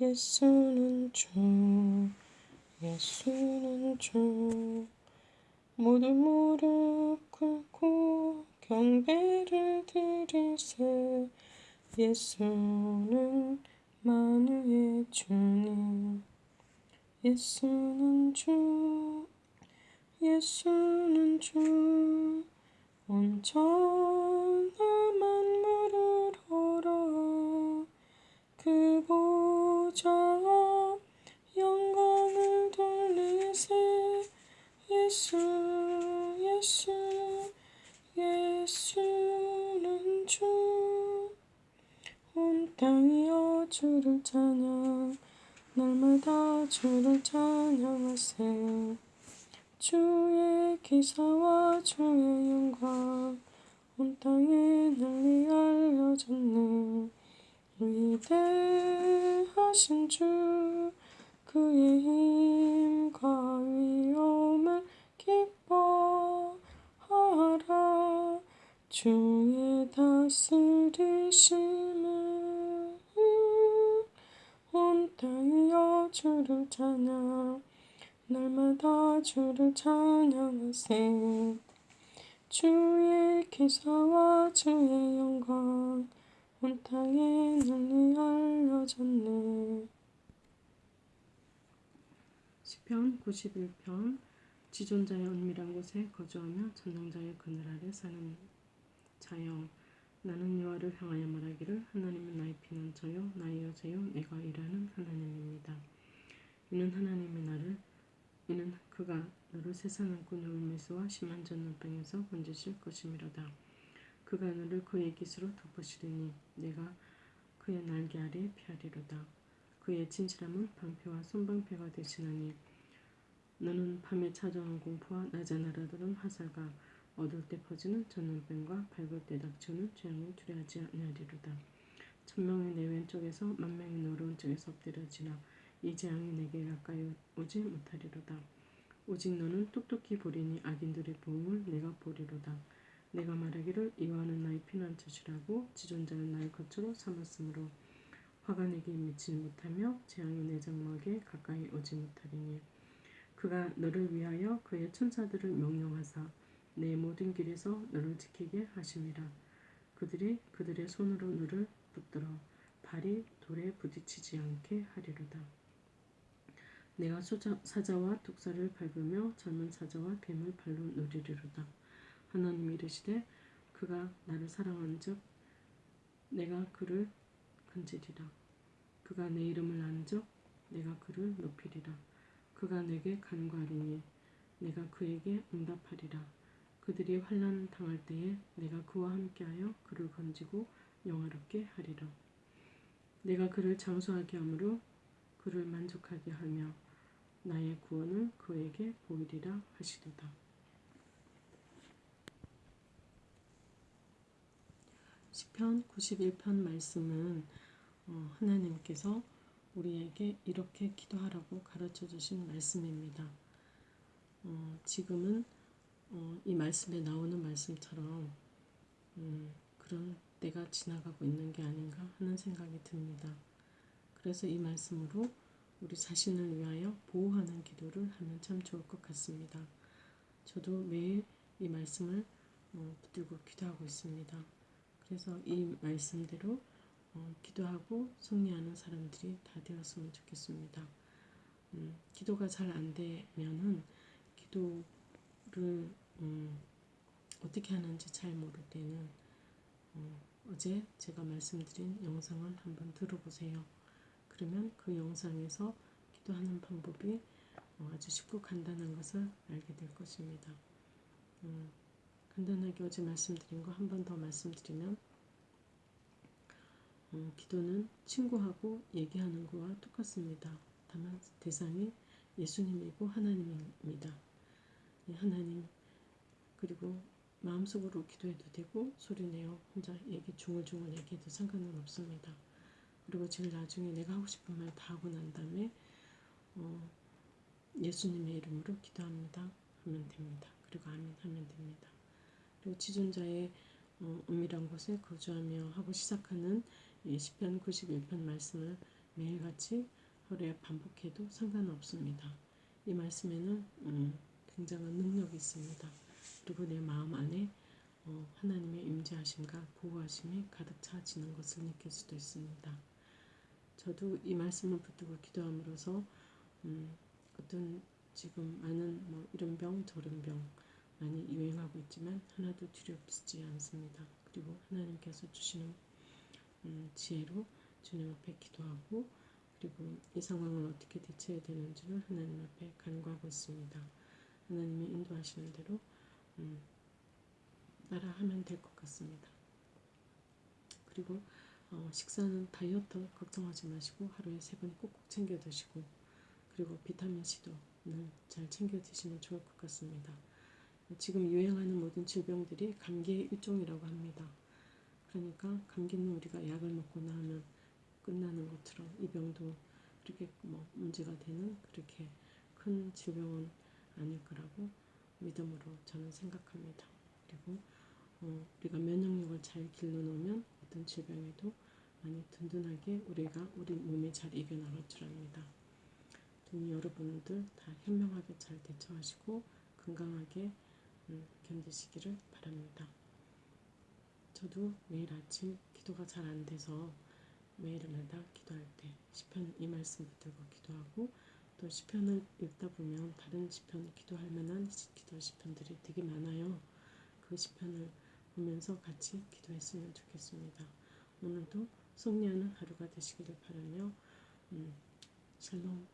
예수는 주 예수는 주. 모두 무릎 꿇고 경배를 드리세. 예수는 만유의 주님. 예수는 주 예수는 주. 온전 예수 예수는 주. 온 땅이여 주를 찬양 날마다 주를 찬양하세 주의 기사와 주의 영광 온 땅에 널리 알려졌네. 위대하신 주 그의 힘과 위엄을 기뻐하라 주의 다스리심을 온 땅이여 주를 찬양 날마다 주를 찬양하세. 주의 기사와 주의 영광 온 땅에 널리 알려졌네 시편 91편 지존자의 은밀한 곳에 거주하며 전능자의 그늘 아래 사는 자여 나는 여호와를 향하여 말하기를 하나님은 나의 피난처요 나의 여자요 내가 일하는 하나님입니다. 이는 하나님이 나를 이는 그가 너를 세상은 울매스와 심한 전염병에서 건지실 것이미로다. 그가 너를 그의 깃으로 덮으시리니 내가 그의 날개 아래 피하리로다. 그의 진실함은 방패와 손방패가 되시나니 너는 밤에 찾아오는 공포와 낮에 날아드는 화살과 어두울 때 퍼지는 전염병과 밝을 때 닥치는 재앙을 두려하지 아니하리로다. 천명이 내 왼쪽에서 만명이 내 오른쪽에서 엎드려 지나 이 재앙이 내게 가까이 오지 못하리로다. 오직 너는 똑똑히 보리니 악인들의 보응을 내가 보리로다. 내가 말하기를 이와는 나의 피난처시라고 지존자는 나의 거처로 삼았으므로 화가 내게 미치지 못하며 재앙이 내 장막에 가까이 오지 못하리니 그가 너를 위하여 그의 천사들을 명령하사 내 모든 길에서 너를 지키게 하심이라 그들이 그들의 손으로 너를 붙들어 발이 돌에 부딪히지 않게 하리로다. 내가 소자, 사자와 독사를 밟으며 젊은 사자와 뱀을 발로 누리리로다. 하나님이 이르시되 그가 나를 사랑한즉 내가 그를 건지리라. 그가 내 이름을 아는즉 내가 그를 높이리라. 그가 내게 간과하리니 내가 그에게 응답하리라. 그들이 환난 당할 때에 내가 그와 함께하여 그를 건지고 영화롭게 하리라. 내가 그를 장수하게 하므로 그를 만족하게 하며 나의 구원을 그에게 보이리라 하시도다. 시편 91편 말씀은 어, 하나님께서 우리에게 이렇게 기도하라고 가르쳐 주신 말씀입니다. 어, 지금은 어, 이 말씀에 나오는 말씀처럼 음, 그런 때가 지나가고 있는 게 아닌가 하는 생각이 듭니다. 그래서 이 말씀으로 우리 자신을 위하여 보호하는 기도를 하면 참 좋을 것 같습니다. 저도 매일 이 말씀을 어, 붙들고 기도하고 있습니다. 그래서 이 말씀대로 어, 기도하고 승리하는 사람들이 다 되었으면 좋겠습니다. 음, 기도가 잘 안 되면은 기도를 음, 어떻게 하는지 잘 모를 때는 어, 어제 제가 말씀드린 영상을 한번 들어보세요. 그러면 그 영상에서 기도하는 방법이 어, 아주 쉽고 간단한 것을 알게 될 것입니다. 음, 간단하게 어제 말씀드린 거 한 번 더 말씀드리면 음, 기도는 친구하고 얘기하는 거와 똑같습니다. 다만 대상이 예수님이고 하나님입니다. 하나님 그리고 마음속으로 기도해도 되고 소리내어 혼자 얘기 중얼중얼 얘기해도 상관은 없습니다. 그리고 제일 나중에 내가 하고 싶은 말 다 하고 난 다음에 어, 예수님의 이름으로 기도합니다 하면 됩니다. 그리고 아멘 하면 됩니다. 그리고 지존자의 어, 은밀한 곳에 거주하며 하고 시작하는 이 시편 91편 말씀을 매일같이 하루에 반복해도 상관없습니다. 이 말씀에는 음, 굉장한 능력이 있습니다. 그리고 내 마음 안에 어, 하나님의 임재하심과 보호하심이 가득 차지는 것을 느낄 수도 있습니다. 저도 이 말씀을 붙들고 기도함으로써 음, 어떤 지금 많은 뭐 이런 병 저런 병 많이 유행하고 있지만 하나도 두렵지 않습니다. 그리고 하나님께서 주시는 음, 지혜로 주님 앞에 기도하고 그리고 이 상황을 어떻게 대처해야 되는지를 하나님 앞에 간구하고 있습니다. 하나님의 인도하시는 대로 음, 따라 하면 될 것 같습니다. 그리고 어, 식사는 다이어트 걱정하지 마시고 하루에 세 번 꼭꼭 챙겨 드시고 그리고 비타민 C도 늘잘 챙겨 드시면 좋을 것 같습니다. 지금 유행하는 모든 질병들이 감기의 일종이라고 합니다. 그러니까 감기는 우리가 약을 먹거나 하면 끝나는 것처럼 이 병도 그렇게 뭐 문제가 되는 그렇게 큰 질병은 아닐 거라고 믿음으로 저는 생각합니다. 그리고 어, 우리가 면역력을 잘 길러놓으면 어떤 질병에도 많이 든든하게 우리가 우리 몸에 잘 이겨나갈 줄 압니다. 좀 여러분들 다 현명하게 잘 대처하시고 건강하게 음, 견디시기를 바랍니다. 저도 매일 아침 기도가 잘 안 돼서 매일마다 기도할 때 시편 이 말씀 붙들고 기도하고 또 시편을 읽다 보면 다른 시편 기도할 만한 기도 시편들이 되게 많아요. 그 시편을 보면서 같이 기도했으면 좋겠습니다. 오늘도 승리하는 하루가 되시기를 바라며 음, 샬롬